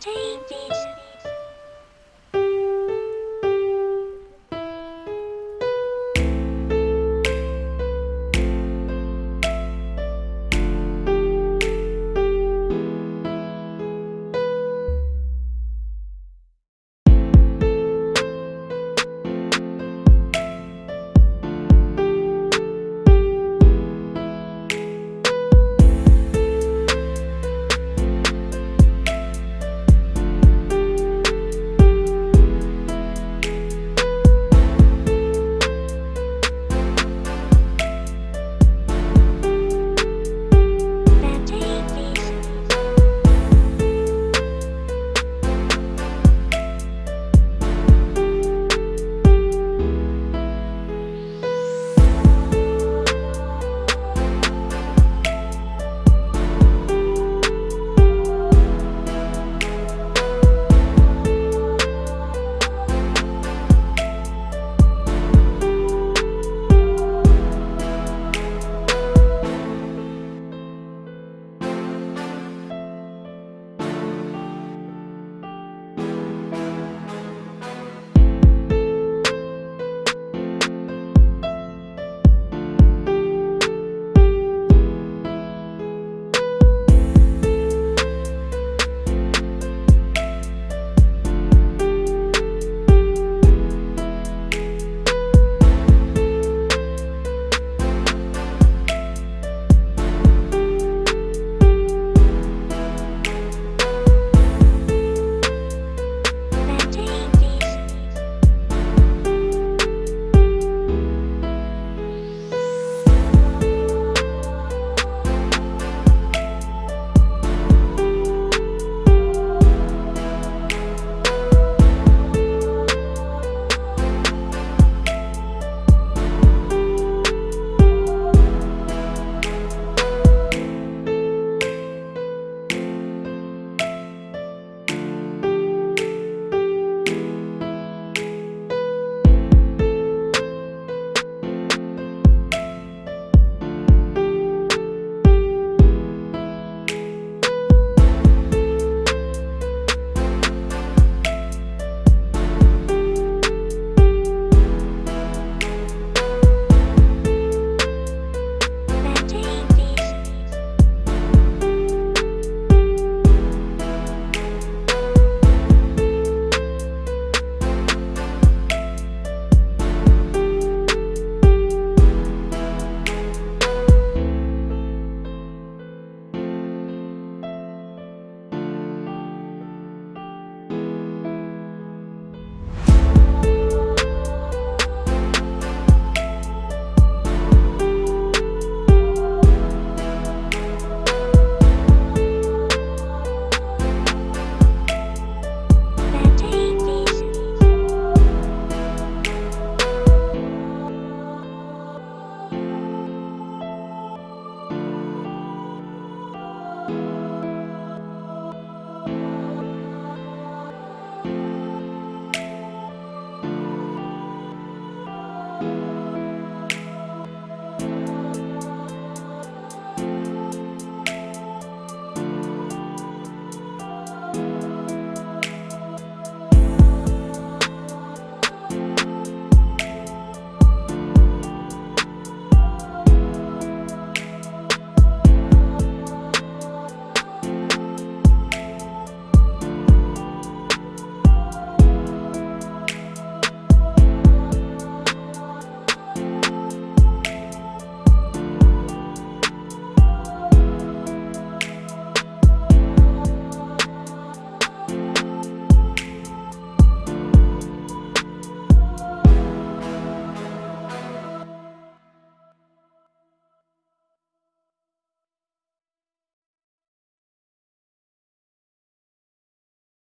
changes.